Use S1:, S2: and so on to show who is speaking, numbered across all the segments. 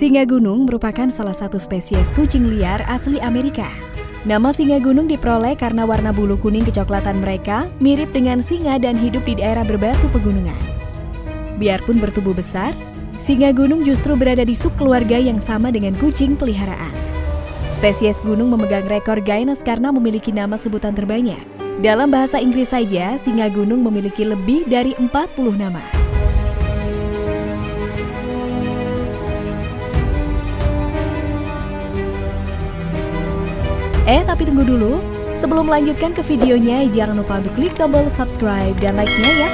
S1: Singa gunung merupakan salah satu spesies kucing liar asli Amerika. Nama singa gunung diperoleh karena warna bulu kuning kecoklatan mereka mirip dengan singa dan hidup di daerah berbatu pegunungan. Biarpun bertubuh besar, singa gunung justru berada di subkeluarga yang sama dengan kucing peliharaan. Spesies gunung memegang rekor Guinness karena memiliki nama sebutan terbanyak. Dalam bahasa Inggris saja, singa gunung memiliki lebih dari 40 nama. Eh, tapi tunggu dulu. Sebelum melanjutkan ke videonya, jangan lupa untuk klik tombol subscribe dan like-nya ya.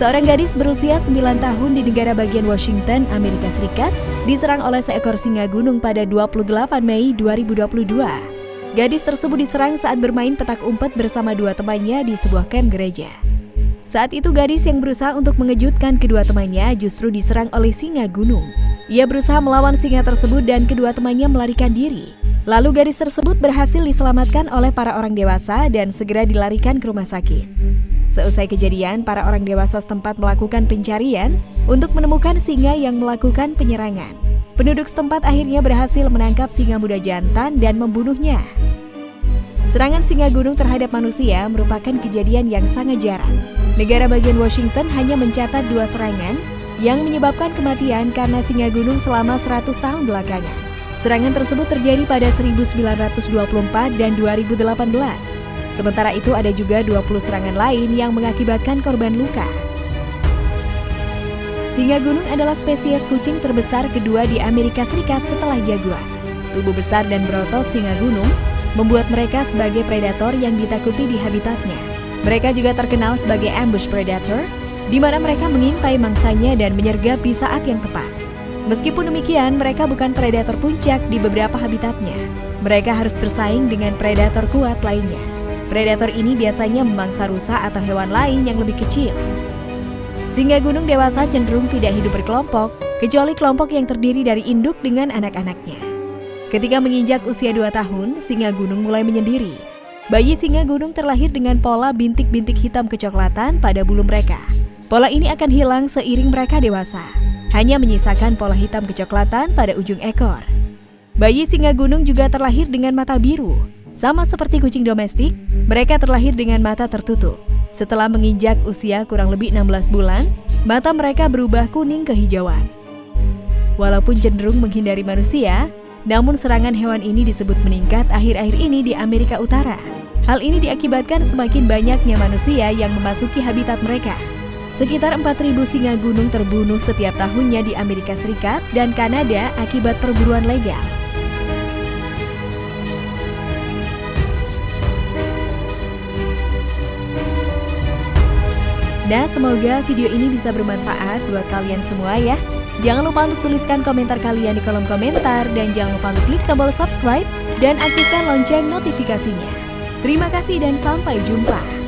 S1: Seorang gadis berusia 9 tahun di negara bagian Washington, Amerika Serikat, diserang oleh seekor singa gunung pada 28 Mei 2022. Gadis tersebut diserang saat bermain petak umpet bersama dua temannya di sebuah kamp gereja. Saat itu gadis yang berusaha untuk mengejutkan kedua temannya justru diserang oleh singa gunung. Ia berusaha melawan singa tersebut dan kedua temannya melarikan diri. Lalu gadis tersebut berhasil diselamatkan oleh para orang dewasa dan segera dilarikan ke rumah sakit. Seusai kejadian, para orang dewasa setempat melakukan pencarian untuk menemukan singa yang melakukan penyerangan. Penduduk setempat akhirnya berhasil menangkap singa muda jantan dan membunuhnya. Serangan singa gunung terhadap manusia merupakan kejadian yang sangat jarang. Negara bagian Washington hanya mencatat dua serangan yang menyebabkan kematian karena singa gunung selama 100 tahun belakangan. Serangan tersebut terjadi pada 1924 dan 2018. Sementara itu ada juga 20 serangan lain yang mengakibatkan korban luka. Singa gunung adalah spesies kucing terbesar kedua di Amerika Serikat setelah jaguar. Tubuh besar dan berotot singa gunung membuat mereka sebagai predator yang ditakuti di habitatnya. Mereka juga terkenal sebagai ambush predator, di mana mereka mengintai mangsanya dan menyergap di saat yang tepat. Meskipun demikian, mereka bukan predator puncak di beberapa habitatnya. Mereka harus bersaing dengan predator kuat lainnya. Predator ini biasanya memangsa rusa atau hewan lain yang lebih kecil. Singa gunung dewasa cenderung tidak hidup berkelompok, kecuali kelompok yang terdiri dari induk dengan anak-anaknya. Ketika menginjak usia 2 tahun, singa gunung mulai menyendiri. Bayi singa gunung terlahir dengan pola bintik-bintik hitam kecoklatan pada bulu mereka. Pola ini akan hilang seiring mereka dewasa, hanya menyisakan pola hitam kecoklatan pada ujung ekor. Bayi singa gunung juga terlahir dengan mata biru. Sama seperti kucing domestik, mereka terlahir dengan mata tertutup. Setelah menginjak usia kurang lebih 16 bulan, mata mereka berubah kuning kehijauan. Walaupun cenderung menghindari manusia, namun serangan hewan ini disebut meningkat akhir-akhir ini di Amerika Utara. Hal ini diakibatkan semakin banyaknya manusia yang memasuki habitat mereka. Sekitar 4.000 singa gunung terbunuh setiap tahunnya di Amerika Serikat dan Kanada akibat perburuan legal. Nah, semoga video ini bisa bermanfaat buat kalian semua ya. Jangan lupa untuk tuliskan komentar kalian di kolom komentar dan jangan lupa untuk klik tombol subscribe dan aktifkan lonceng notifikasinya. Terima kasih dan sampai jumpa.